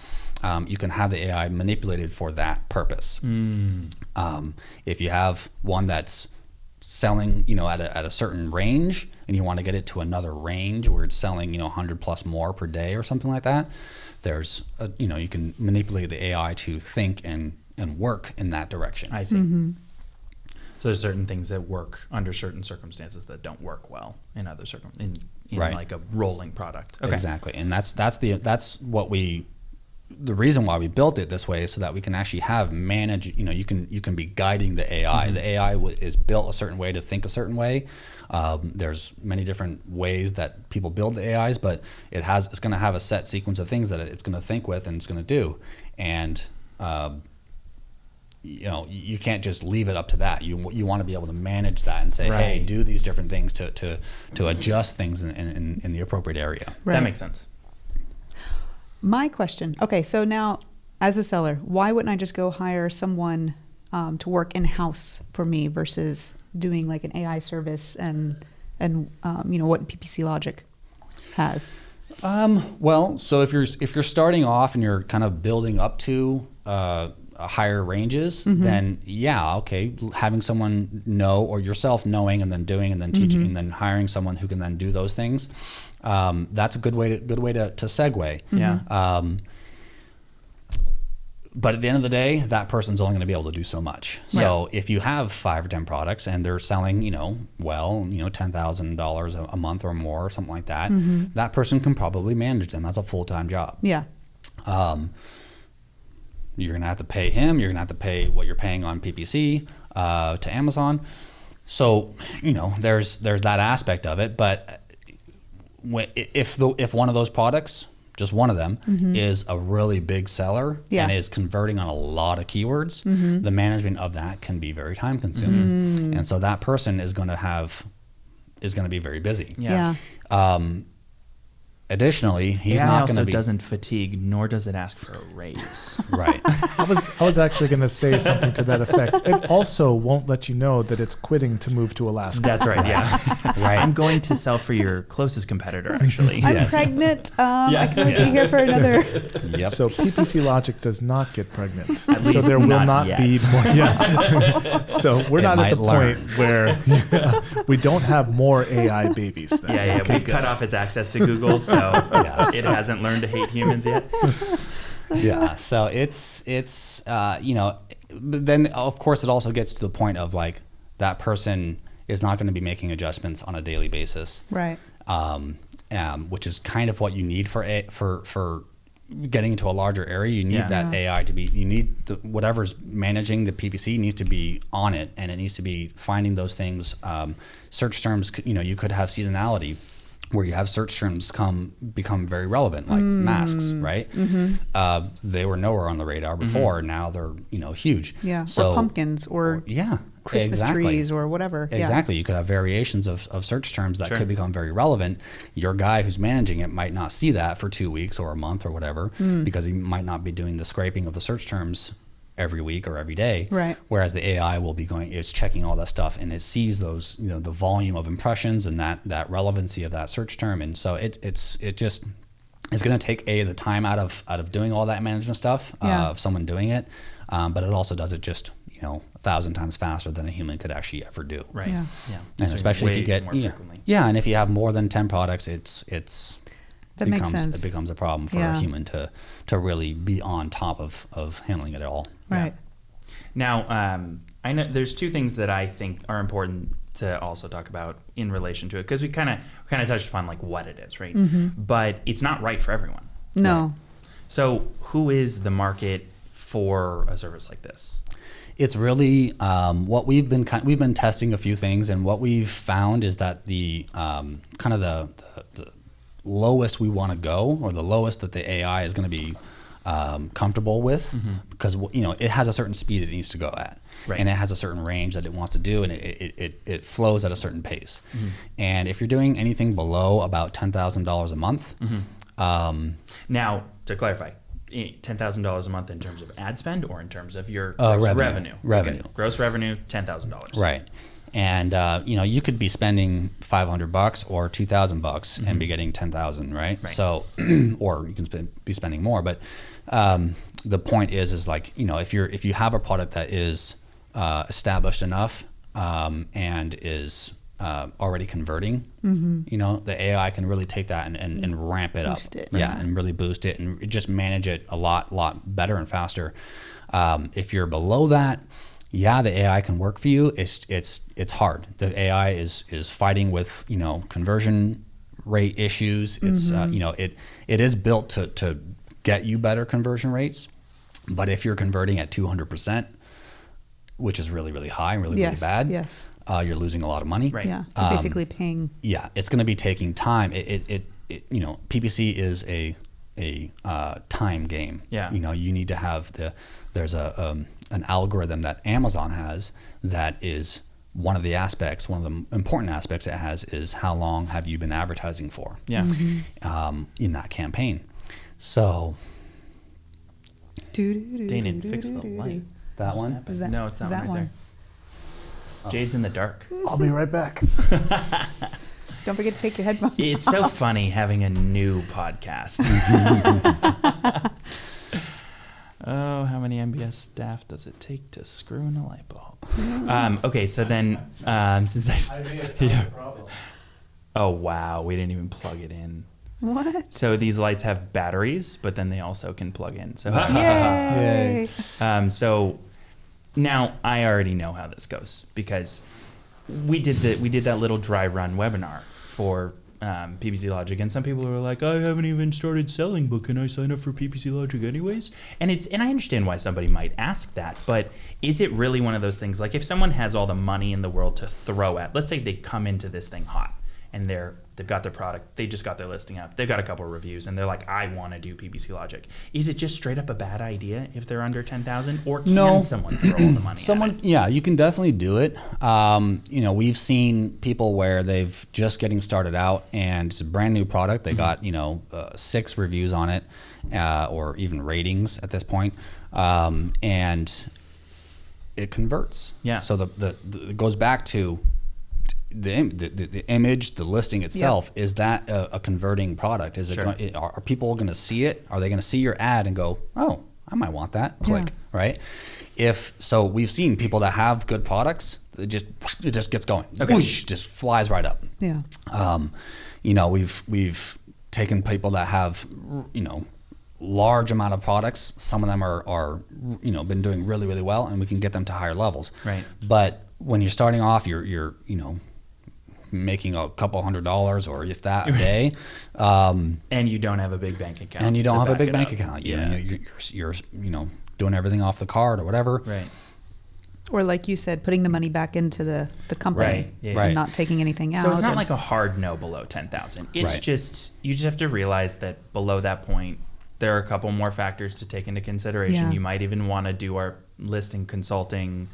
Speaker 3: um, you can have the AI manipulated for that purpose. Um, if you have one that's selling, you know, at a, at a certain range and you want to get it to another range where it's selling, you know, 100 plus more per day or something like that, there's, a, you know, you can manipulate the AI to think and, and work in that direction.
Speaker 1: I see. So there's certain things that work under certain circumstances that don't work well in other circum in, in
Speaker 3: Right.
Speaker 1: like a rolling product. Okay.
Speaker 3: Exactly, and that's that's the that's what we. The reason why we built it this way is so that we can actually have manage. You know, you can you can be guiding the AI. The AI w- is built a certain way to think a certain way. Um, there's many different ways that people build the AIs, but it has it's going to have a set sequence of things that it's going to think with and it's going to do, and um, you know you can't just leave it up to that you you want to be able to manage that and say hey do these different things to to to adjust things in, in, in the appropriate area
Speaker 1: That makes sense.
Speaker 4: My question. Okay, so now as a seller, why wouldn't I just go hire someone um, to work in house for me versus doing like an AI service and and um, you know what PPC Logic has?
Speaker 3: Um, well, so if you're if you're starting off and you're kind of building up to uh, higher ranges, then yeah, okay, having someone know or yourself knowing and then doing and then teaching and then hiring someone who can then do those things, um, that's a good way to good way to, to segue.
Speaker 1: Yeah.
Speaker 3: Um, but at the end of the day, that person's only going to be able to do so much. So if you have five or ten products and they're selling, you know, well, you know, ten thousand dollars a month or more, or something like that, that person can probably manage them as a full time job.
Speaker 4: Yeah.
Speaker 3: Um, you're going to have to pay him. You're going to have to pay what you're paying on PPC uh, to Amazon. So you know, there's there's that aspect of it. But when, if the if one of those products, just one of them, mm-hmm. is a really big seller
Speaker 4: Yeah.
Speaker 3: and is converting on a lot of keywords, mm-hmm. the management of that can be very time consuming, mm. and so that person is going to have is going to be very busy.
Speaker 1: Yeah.
Speaker 3: Um, additionally, he's
Speaker 1: AI
Speaker 3: not going to be
Speaker 1: doesn't fatigue, nor does it ask for a raise.
Speaker 3: right.
Speaker 2: I was I was actually going to say something to that effect. It also won't let you know that it's quitting to move to Alaska.
Speaker 1: That's right. Yeah.
Speaker 3: Right.
Speaker 1: I'm going to sell for your closest competitor. Actually.
Speaker 4: I'm
Speaker 3: Yes.
Speaker 4: pregnant. Um,
Speaker 1: Yeah.
Speaker 4: I can only be here for another.
Speaker 3: Yep.
Speaker 2: So PPC Logic does not get pregnant.
Speaker 1: At
Speaker 2: so
Speaker 1: least
Speaker 2: there will
Speaker 1: not
Speaker 2: not,
Speaker 1: yet.
Speaker 2: be more. Yeah. so we're
Speaker 3: It
Speaker 2: not at the
Speaker 3: learn.
Speaker 2: point where we don't have more AI babies. Then.
Speaker 1: Yeah, yeah.
Speaker 2: Okay,
Speaker 1: We've cut off its access to Google, so
Speaker 3: Yes.
Speaker 1: it hasn't learned to hate humans yet.
Speaker 3: yeah. So it's it's uh, you know, then of course it also gets to the point of like that person is not going to be making adjustments on a daily basis,
Speaker 4: Right.
Speaker 3: um, um, which is kind of what you need for a, for for getting into a larger area. You need
Speaker 1: Yeah.
Speaker 3: that
Speaker 4: Yeah.
Speaker 3: AI to be you need the, whatever's managing the PPC needs to be on it, and it needs to be finding those things. Um, search terms, you know, you could have seasonality. Where you have search terms come become very relevant, like masks, right? Uh, they were nowhere on the radar before. Now they're you know huge.
Speaker 4: Yeah.
Speaker 3: So
Speaker 4: or pumpkins or
Speaker 3: yeah,
Speaker 4: Christmas
Speaker 3: Exactly.
Speaker 4: trees or whatever. Yeah.
Speaker 3: Exactly. You could have variations of, of search terms that
Speaker 1: Sure.
Speaker 3: could become very relevant. Your guy who's managing it might not see that for two weeks or a month or whatever
Speaker 4: Hmm.
Speaker 3: because he might not be doing the scraping of the search terms every week or every day.
Speaker 4: Right.
Speaker 3: Whereas the AI will be going, it's checking all that stuff and it sees those, you know, the volume of impressions and that that relevancy of that search term. And so it it's it just it's going to take a the time out of out of doing all that management stuff
Speaker 4: Yeah.
Speaker 3: uh, of someone doing it, um, but it also does it just you know a thousand times faster than a human could actually ever do.
Speaker 1: Right.
Speaker 4: Yeah.
Speaker 1: Yeah.
Speaker 3: And
Speaker 1: So
Speaker 3: especially if you get
Speaker 1: more
Speaker 3: yeah,
Speaker 1: frequently.
Speaker 3: yeah, and if you have more than ten products, it's it's
Speaker 4: That makes sense.
Speaker 3: it becomes a problem for
Speaker 4: Yeah.
Speaker 3: a human to to really be on top of of handling it at all.
Speaker 4: Right.
Speaker 1: Now, um, I know there's two things that I think are important to also talk about in relation to it because we kind of kind of touched upon like what it is, right? But it's not right for everyone.
Speaker 4: No.
Speaker 1: So, who is the market for a service like this?
Speaker 3: It's really um, what we've been kind we've been testing a few things, and what we've found is that the um, kind of the, the, the lowest we want to go, or the lowest that the AI is going to be um, comfortable with, because you know it has a certain speed it needs to go at,
Speaker 1: Right.
Speaker 3: and it has a certain range that it wants to do, and it it, it, it flows at a certain pace. And if you're doing anything below about ten thousand dollars a month, um,
Speaker 1: Now, to clarify, $10,000 a month in terms of ad spend or in terms of your
Speaker 3: Uh, revenue.
Speaker 1: revenue?
Speaker 3: Revenue.
Speaker 1: Okay. Gross revenue, $10,000.
Speaker 3: Right. And uh, you know, you could be spending 500 bucks or 2000 bucks and be getting 10,000, right?
Speaker 1: Right.
Speaker 3: So or you can be spending more, but um, the point is is like, you know, if you're if you have a product that is uh, established enough um, and is uh, already converting, you know, the AI can really take that and, and, and ramp it
Speaker 4: Boost
Speaker 3: up.
Speaker 4: it,
Speaker 3: yeah,
Speaker 4: right.
Speaker 3: and really boost it and just manage it a lot, lot better and faster. Um, if you're below that, yeah, the AI can work for you. It's it's it's hard. The AI is is fighting with you know conversion rate issues. It's uh, you know it it is built to to get you better conversion rates, but if you're converting at 200 percent, which is really really high and really
Speaker 4: Yes,
Speaker 3: really bad,
Speaker 4: yes.
Speaker 3: uh, you're losing a lot of money.
Speaker 1: Right.
Speaker 4: Yeah.
Speaker 3: Um,
Speaker 4: basically paying.
Speaker 3: yeah, it's going to be taking time. It, it, it, it you know, PPC is a a uh, time game.
Speaker 1: Yeah.
Speaker 3: You know, you need to have the there's a um, an algorithm that Amazon has that is one of the aspects, one of the important aspects it has is how long have you been advertising for
Speaker 1: Yeah.
Speaker 4: Mm-hmm.
Speaker 3: um, in that campaign. So
Speaker 1: Danon, fix the light.
Speaker 3: that one.
Speaker 4: Is that-
Speaker 1: no, it's not
Speaker 4: that
Speaker 1: right
Speaker 4: one?
Speaker 1: there. Jade's in the dark.
Speaker 2: I'll be right back.
Speaker 4: Don't forget to take your headphones
Speaker 1: It's
Speaker 4: off.
Speaker 1: so funny having a new podcast. oh, how many MBS staff does it take to screw in a light bulb? Um, okay, so then um, since I, Yeah. oh wow, we didn't even plug it in.
Speaker 4: What?
Speaker 1: So these lights have batteries, but then they also can plug in. So
Speaker 4: Yay!
Speaker 1: Um, so now I already know how this goes because we did the we did that little dry run webinar for um, PPC Logic, and some people were like, "I haven't even started selling, but can I sign up for PPC Logic anyways?" And it's and I understand why somebody might ask that, but is it really one of those things? Like if someone has all the money in the world to throw at, let's say they come into this thing hot and they're they've got their product, they just got their listing up, they've got a couple of reviews, and they're like, I want to do PPC Logic. Is it just straight up a bad idea if they're under ten thousand, or can
Speaker 3: No.
Speaker 1: someone throw all the money?
Speaker 3: Someone, yeah, you can definitely do it. Um, you know, we've seen people where they've just getting started out and it's a brand new product. They got you know uh, six reviews on it, uh, or even ratings at this point, um, and it converts.
Speaker 1: Yeah.
Speaker 3: So the, the, the it goes back to the, the, the, image, the listing itself. Is that a, a converting product? Is it
Speaker 1: Sure.
Speaker 3: going, it- are, are people going to see it? Are they going to see your ad and go, oh, I might want that? Click
Speaker 4: Yeah.
Speaker 3: right? If so, we've seen people that have good products. It just it just gets going.
Speaker 1: Okay.
Speaker 3: Whoosh, just flies right up.
Speaker 4: Yeah.
Speaker 3: Um, you know, we've we've taken people that have you know large amount of products. Some of them are are you know been doing really really well, and we can get them to higher levels.
Speaker 1: Right.
Speaker 3: But when you're starting off, you're you're you know making a couple hundred dollars or if that a day. Um,
Speaker 1: and you don't have a big bank account,
Speaker 3: and you don't have a big bank
Speaker 1: up.
Speaker 3: account. You
Speaker 1: yeah,
Speaker 3: know, you're, you're, you're you know doing everything off the card or whatever.
Speaker 1: right.
Speaker 4: Or like you said, putting the money back into the, the company
Speaker 1: Right, yeah.
Speaker 4: and
Speaker 3: Right.
Speaker 4: not taking anything out.
Speaker 1: So it's not
Speaker 4: and-
Speaker 1: like a hard no below ten thousand. It's
Speaker 3: Right.
Speaker 1: just you just have to realize that below that point, there are a couple more factors to take into consideration.
Speaker 4: Yeah.
Speaker 1: You might even want to do our listing consulting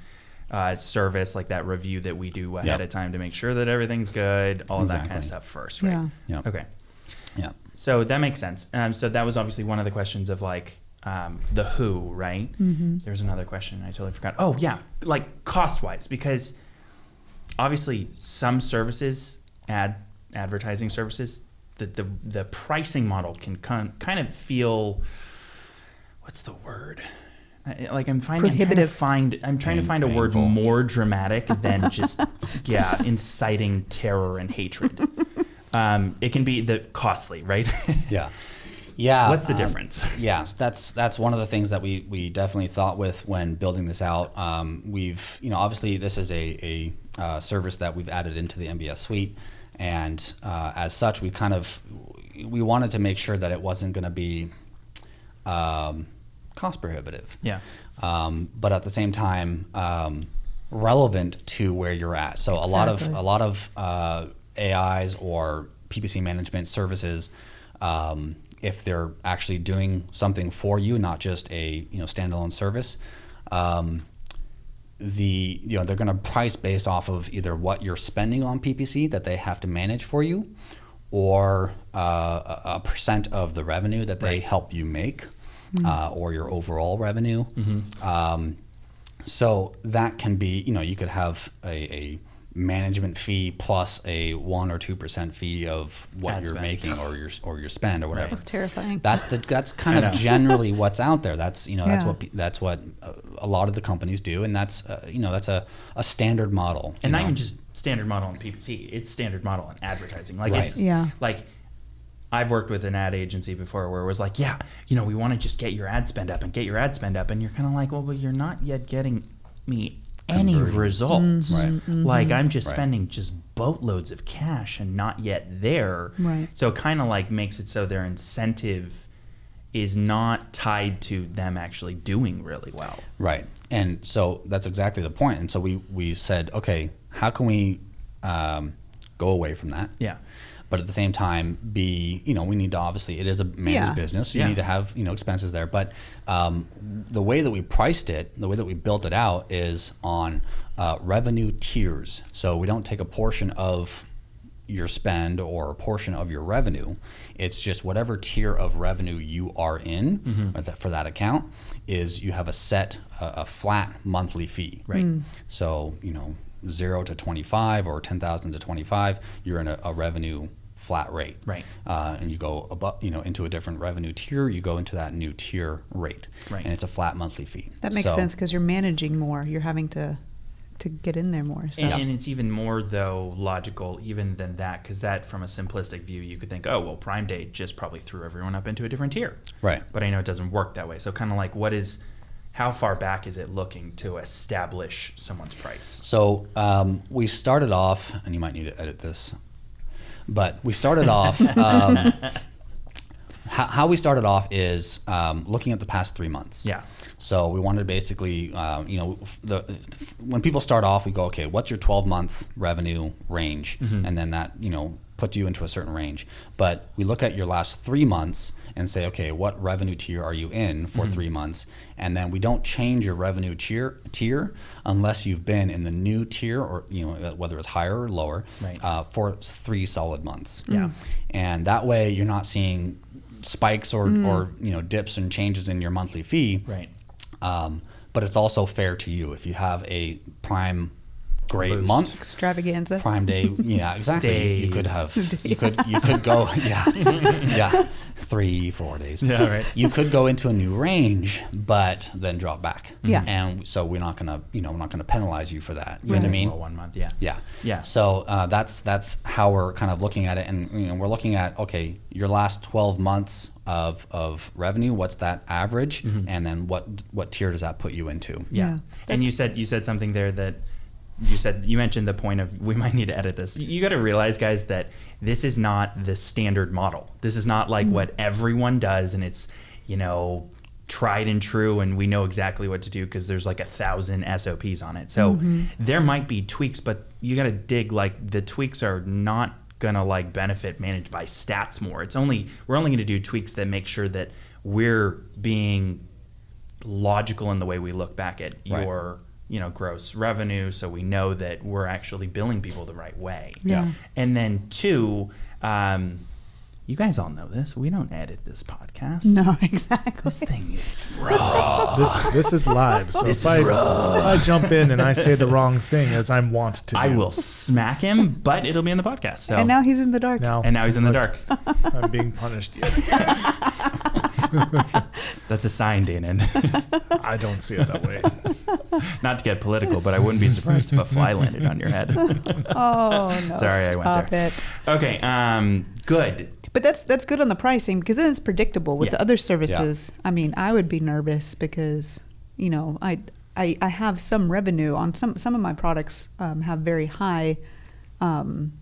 Speaker 1: uh, service, like that review that we do ahead
Speaker 3: Yep.
Speaker 1: of time to make sure that everything's good, all of that kind of stuff first, right?
Speaker 4: Yeah.
Speaker 3: Yep.
Speaker 1: Okay.
Speaker 3: Yeah.
Speaker 1: So that makes sense. Um, so that was obviously one of the questions of like um, the who, right? Mm-hmm. There's another question I totally forgot. Oh yeah, like cost wise, because obviously some services, ad advertising services, the the, the pricing model can con- kind of feel, what's the word? I- Like I'm finding, I'm trying to find, I'm trying to find a word
Speaker 3: painful.
Speaker 1: more dramatic than just, yeah, inciting terror and hatred. Um, it can be the costly, right?
Speaker 3: Yeah. Yeah.
Speaker 1: What's the
Speaker 3: um,
Speaker 1: difference?
Speaker 3: Yes, that's that's one of the things that we we definitely thought with when building this out. Um, we've you know obviously this is a a uh, service that we've added into the MBS suite, and uh, as such we kind of we wanted to make sure that it wasn't going to be um, cost prohibitive.
Speaker 1: Yeah.
Speaker 3: Um, but at the same time, um, relevant to where you're at. So a lot of a lot of uh, AIs or PPC management services, um, if they're actually doing something for you, not just a you know standalone service, um, the you know they're going to price based off of either what you're spending on PPC that they have to manage for you, or uh, a a percent of the revenue that they
Speaker 1: Right.
Speaker 3: help you make, uh, or your overall revenue. Um, so that can be you know you could have a, a management fee plus a one or two percent fee of what
Speaker 1: Ad
Speaker 3: you're
Speaker 1: spend.
Speaker 3: making or your or your spend or whatever.
Speaker 4: That's terrifying.
Speaker 3: That's the that's kind of generally what's out there. That's you know that's
Speaker 4: Yeah.
Speaker 3: what that's what a lot of the companies do, and that's uh, you know that's a, a standard model.
Speaker 1: and not
Speaker 3: know.
Speaker 1: even just standard model in PPC. It's standard model in advertising. Like
Speaker 3: Right.
Speaker 1: it's
Speaker 4: Yeah.
Speaker 1: like I've worked with an ad agency before where it was like, yeah, you know, we want to just get your ad spend up and get your ad spend up, and you're kind of like, well, but you're not yet getting me any
Speaker 3: Conversions.
Speaker 1: results.
Speaker 3: Right.
Speaker 1: Like I'm just
Speaker 3: Right.
Speaker 1: spending just boatloads of cash and not yet there.
Speaker 4: Right.
Speaker 1: So it kind of like makes it so their incentive is not tied to them actually doing really well.
Speaker 3: Right. And so that's exactly the point. And so we, we said, okay, how can we um, go away from that?
Speaker 1: Yeah.
Speaker 3: But at the same time, be, you know, we need to obviously, it is a man's
Speaker 4: Yeah.
Speaker 3: business. So
Speaker 1: Yeah.
Speaker 3: you need to have, you know, expenses there. But um, the way that we priced it, the way that we built it out is on uh, revenue tiers. So we don't take a portion of your spend or a portion of your revenue. It's just whatever tier of revenue you are in
Speaker 1: Mm-hmm.
Speaker 3: for that- account is you have a set, a, a flat monthly fee.
Speaker 1: Right. Mm.
Speaker 3: So, you know, zero to 25 or 10,000 to 25, you're in a, a revenue flat rate.
Speaker 1: Right.
Speaker 3: Uh, and you go above, you know, into a different revenue tier, you go into that new tier rate.
Speaker 1: Right.
Speaker 3: And it's a flat monthly fee.
Speaker 4: That makes
Speaker 3: So-
Speaker 4: sense because you're managing more. You're having to to get in there more. So
Speaker 1: And, and it's even more though logical even than that because that from a simplistic view you could think oh well Prime Day just probably threw everyone up into a different tier.
Speaker 3: Right.
Speaker 1: But I know it doesn't work that way. So kind of like what is how far back is it looking to establish someone's price?
Speaker 3: So um, we started off, and you might need to edit this, but we started off. Um, how, how we started off is um, looking at the past three months.
Speaker 1: Yeah.
Speaker 3: So we wanted to basically, um, you know, the, when people start off, we go, okay, what's your 12 month revenue range? And then that, you know, puts you into a certain range. But we look at your last three months and say, okay, what revenue tier are you in for three months? And then we don't change your revenue tier, tier unless you've been in the new tier or, you know, whether it's higher or lower
Speaker 1: Right.
Speaker 3: uh, for three solid months.
Speaker 1: Yeah.
Speaker 3: And that way you're not seeing spikes or, or you know dips and changes in your monthly fee
Speaker 1: Right.
Speaker 3: um, but it's also fair to you if you have a prime great
Speaker 1: Boost.
Speaker 3: month
Speaker 4: extravaganza.
Speaker 3: prime day yeah exactly you could have
Speaker 1: Days.
Speaker 3: you could you could go yeah yeah three four days
Speaker 1: Yeah, right.
Speaker 3: you could go into a new range but then drop back
Speaker 4: Yeah.
Speaker 3: and so we're not gonna you know we're not gonna penalize you for that you know what i mean
Speaker 1: Well, one month, yeah.
Speaker 3: yeah.
Speaker 1: Yeah.
Speaker 3: So uh, that's that's how we're kind of looking at it, and you know, we're looking at okay, your last twelve months of of revenue. What's that average, and then what what tier does that put you into?
Speaker 1: Yeah.
Speaker 4: Yeah.
Speaker 1: And you said you said something there that you said you mentioned the point of we might need to edit this. You got to realize guys that this is not the standard model. This is not like mm-hmm. what everyone does and it's, you know, tried and true and we know exactly what to do because there's like a thousand SOPs on it. So mm-hmm. there might be tweaks but you got to dig like the tweaks are not gonna like benefit managed by stats more. It's only we're only gonna do tweaks that make sure that we're being logical in the way we look back at
Speaker 3: Right.
Speaker 1: your you know, gross revenue, so we know that we're actually billing people the right way.
Speaker 4: Yeah.
Speaker 1: And then two, um, you guys all know this. We don't edit this podcast.
Speaker 4: No, exactly.
Speaker 1: This thing is raw.
Speaker 2: This this is live, so
Speaker 1: This
Speaker 2: if I,
Speaker 1: is
Speaker 2: if I jump in and I say the wrong thing as I'm wont to do,
Speaker 1: I will smack him, but it'll be in the podcast. So
Speaker 4: And now he's in the dark.
Speaker 2: Now,
Speaker 1: and now he's in the dark.
Speaker 2: I'm being punished. Yet.
Speaker 1: That's a sign, Danon.
Speaker 2: I don't see it that way.
Speaker 1: Not to get political, but I wouldn't be surprised if a fly landed on your head.
Speaker 4: Oh no!
Speaker 1: Sorry, I went
Speaker 4: stop
Speaker 1: there.
Speaker 4: it.
Speaker 1: Okay, um, good.
Speaker 4: But that's that's good on the pricing because then it's predictable. With
Speaker 1: Yeah.
Speaker 4: the other services, I mean, I would be nervous because you know I I, I have some revenue on some some of my products um, have very high um,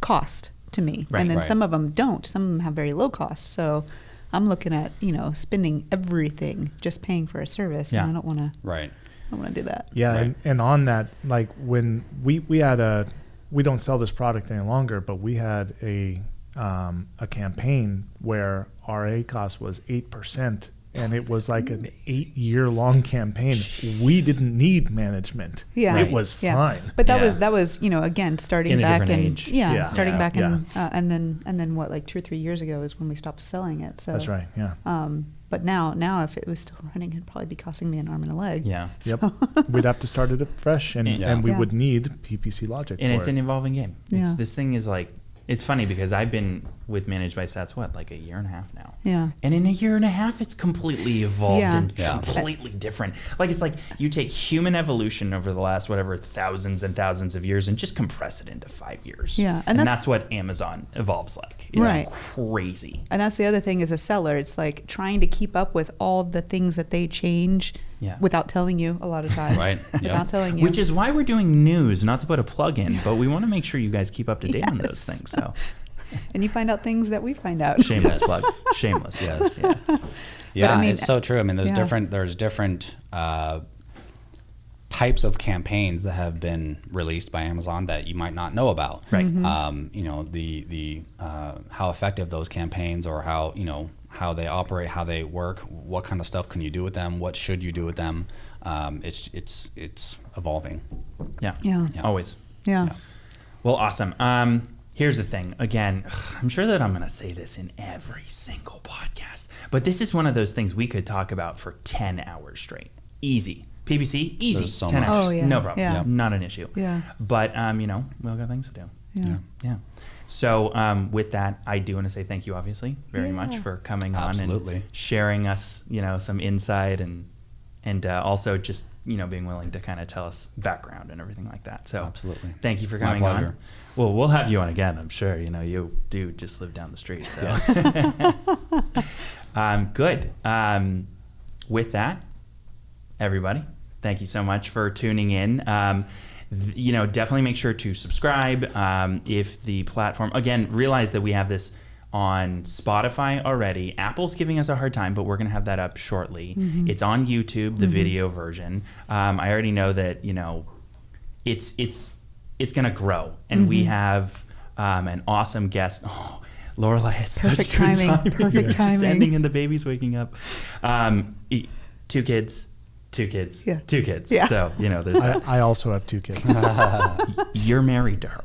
Speaker 4: cost to me,
Speaker 1: Right.
Speaker 4: and then
Speaker 3: Right.
Speaker 4: some of them don't. Some of them have very low cost. So I'm looking at you know spending everything just paying for a service,
Speaker 1: Yeah.
Speaker 4: and I don't want to.
Speaker 3: Right.
Speaker 4: I don't want to do that.
Speaker 2: Yeah,
Speaker 3: Right.
Speaker 2: and, and on that, like when we we had a we don't sell this product any longer, but we had a um, a campaign where our ACoS was eight percent, and it was like an eight year long campaign. We didn't need management.
Speaker 4: Yeah.
Speaker 2: it was
Speaker 4: Yeah.
Speaker 2: fine.
Speaker 4: But that
Speaker 1: Yeah.
Speaker 4: was that was you know again starting
Speaker 1: In
Speaker 4: back
Speaker 1: different
Speaker 4: in yeah,
Speaker 2: Yeah.
Speaker 4: starting
Speaker 1: Yeah.
Speaker 4: back in
Speaker 2: Yeah.
Speaker 4: uh, and then and then what like two or three years ago is when we stopped selling it. So
Speaker 2: That's right. Yeah.
Speaker 4: Um, but now now if it was still running, it'd probably be costing me an arm and a leg.
Speaker 1: Yeah.
Speaker 2: Yep. We'd have to start it up fresh, and,
Speaker 3: Yeah.
Speaker 2: and we
Speaker 4: Yeah.
Speaker 2: would need PPC logic.
Speaker 1: And
Speaker 2: for
Speaker 1: it's
Speaker 2: it.
Speaker 1: an evolving game. It's,
Speaker 4: Yeah.
Speaker 1: this thing is like, it's funny because I've been with Managed by Stats, what, like a year and a half now?
Speaker 4: Yeah.
Speaker 1: And in a year and a half, it's completely evolved
Speaker 4: Yeah.
Speaker 1: and
Speaker 3: Yeah.
Speaker 1: completely different. Like it's like you take human evolution over the last whatever thousands and thousands of years and just compress it into five years.
Speaker 4: Yeah,
Speaker 1: and,
Speaker 4: and
Speaker 1: that's,
Speaker 4: that's-
Speaker 1: what Amazon evolves like. It's
Speaker 4: Right.
Speaker 1: crazy.
Speaker 4: And that's the other thing as a seller, it's like trying to keep up with all the things that they change
Speaker 1: Yeah.
Speaker 4: without telling you a lot of times.
Speaker 3: Right.
Speaker 4: Without
Speaker 3: Yep.
Speaker 4: telling you.
Speaker 1: Which is why we're doing news, not to put a plug in, but we want to make sure you guys keep up to date on those things. So
Speaker 4: and you find out things that we find out.
Speaker 1: shameless
Speaker 3: Yes.
Speaker 1: plug. Shameless Yes. Yeah.
Speaker 3: Yeah,
Speaker 4: I mean,
Speaker 3: it's so true. I mean, there's
Speaker 4: yeah.
Speaker 3: different there's different uh, types of campaigns that have been released by Amazon that you might not know about.
Speaker 1: Right.
Speaker 4: Mm-hmm.
Speaker 3: Um, you know the the uh, how effective those campaigns or how you know how they operate, how they work, what kind of stuff can you do with them, what should you do with them. Um, it's it's it's evolving.
Speaker 1: Yeah.
Speaker 4: Yeah.
Speaker 1: Always.
Speaker 4: yeah.
Speaker 3: Yeah.
Speaker 1: Well, awesome. Um, here's the thing. Again, I'm sure that I'm going to say this in every single podcast, but this is one of those things we could talk about for 10 hours straight. Easy. PPC, easy.
Speaker 3: So
Speaker 1: 10
Speaker 3: much.
Speaker 1: hours.
Speaker 4: Oh, yeah.
Speaker 1: No problem.
Speaker 4: Yeah.
Speaker 1: Not an issue.
Speaker 4: Yeah.
Speaker 1: But, um, you know, we all got things to do.
Speaker 4: Yeah.
Speaker 1: Yeah. So, um, with that, I do want to say thank you, obviously, very much for coming on
Speaker 3: Absolutely.
Speaker 1: and sharing us, you know, some insight and and uh, also just you know being willing to kind of tell us background and everything like that. So,
Speaker 3: Absolutely.
Speaker 1: thank you for
Speaker 3: My
Speaker 1: coming on. Well, we'll have you on again, I'm sure. You know, you do just live down the street, so. um, good. Um, with that, everybody, thank you so much for tuning in. Um, th- you know, definitely make sure to subscribe. Um, if the platform, again, realize that we have this on Spotify already. Apple's giving us a hard time, but we're going to have that up shortly. It's on YouTube, the video version. Um, I already know that, you know, it's it's it's going to grow, and we have um, an awesome guest. Oh, Lorelai, it's
Speaker 4: Perfect
Speaker 1: such good
Speaker 4: timing,
Speaker 1: timing.
Speaker 4: perfect
Speaker 1: Just
Speaker 4: timing.
Speaker 1: ending and the baby's waking up. Um, two kids, two kids,
Speaker 4: Yeah.
Speaker 1: two kids.
Speaker 4: Yeah.
Speaker 1: So you know, there's.
Speaker 2: I, I also have two kids.
Speaker 1: You're married to her.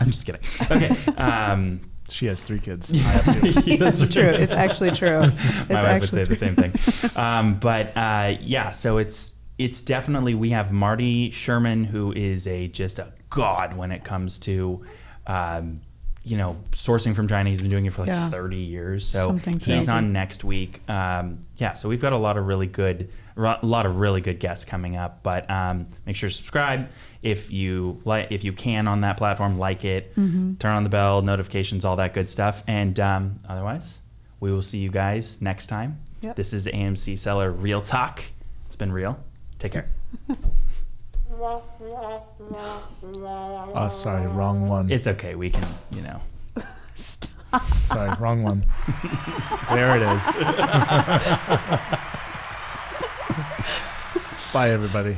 Speaker 1: I'm just kidding. Okay. Um,
Speaker 2: she has three kids. I have two.
Speaker 4: That's true. It's actually true. It's
Speaker 1: My wife would say
Speaker 4: actually
Speaker 1: the same thing. Um, but uh, yeah, so it's it's definitely we have Marty Sherman who is a just a god when it comes to um, you know sourcing from China. He's been doing it for like
Speaker 4: Yeah.
Speaker 1: 30 years. So
Speaker 4: Something
Speaker 1: he's
Speaker 4: crazy.
Speaker 1: on next week. Um, yeah, so we've got a lot of really good a lot of really good guests coming up. But um, make sure to subscribe if you like if you can on that platform. Like it,
Speaker 4: Mm-hmm.
Speaker 1: turn on the bell, notifications, all that good stuff. And um, otherwise, we will see you guys next time.
Speaker 4: Yep.
Speaker 1: This is AMC Seller Real Talk. It's been real. Take care.
Speaker 2: Oh, sorry, wrong one.
Speaker 1: It's okay. We can, you know.
Speaker 2: sorry, wrong one. there it is. Bye, everybody.